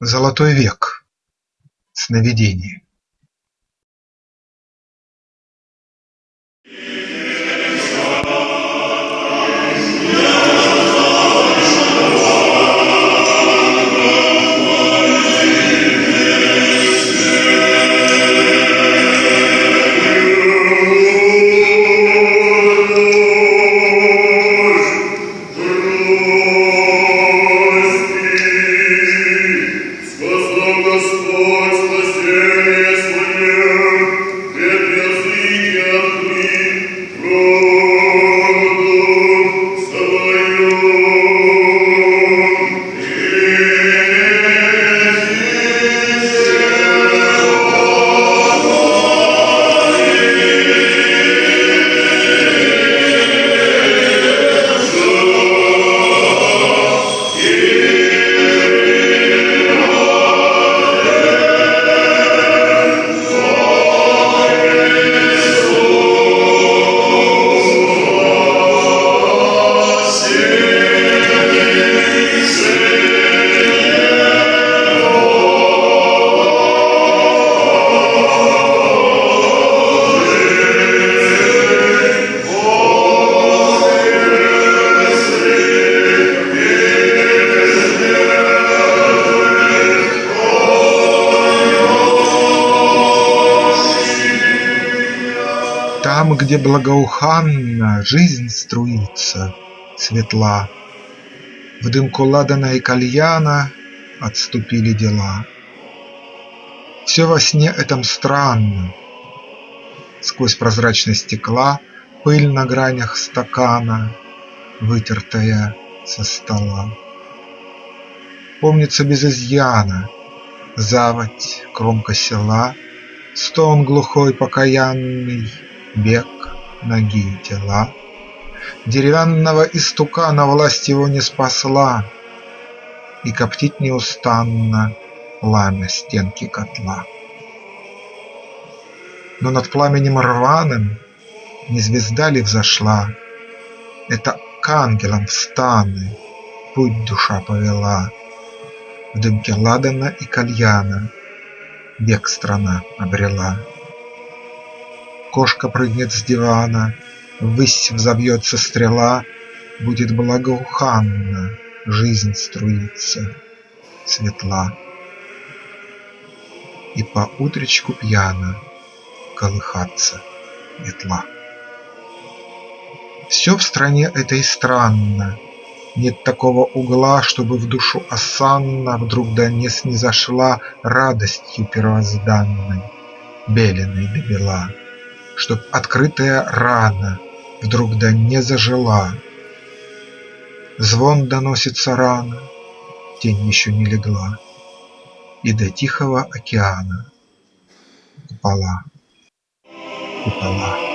Золотой век. Сновидение. Там, где благоуханно Жизнь струится, светла, В дымку ладана и кальяна Отступили дела. Все во сне этом странно. Сквозь прозрачность стекла Пыль на гранях стакана, Вытертая со стола. Помнится без изъяна Заводь, кромка села, Стон глухой покаянный, бег ноги тела. Деревянного истукана власть его не спасла, И коптит неустанно пламя стенки котла. Но над пламенем рваным не звезда ли взошла? Это к ангелам в станы путь душа повела. В дымке ладана и кальяна век страна обрела. Кошка прыгнет с дивана, Ввысь взовьется стрела, Будет благоуханна Жизнь струится, светла. И по утречку пьяно Колыхаться ветла. Все в стране этой странно, Нет такого угла, чтобы в душу осанна Вдруг да не снизошла Радостью первозданной, Беленой до бела чтоб открытая рана Вдруг да не зажила. Звон доносится рано, тень еще не легла, И до Тихого океана купола, купола.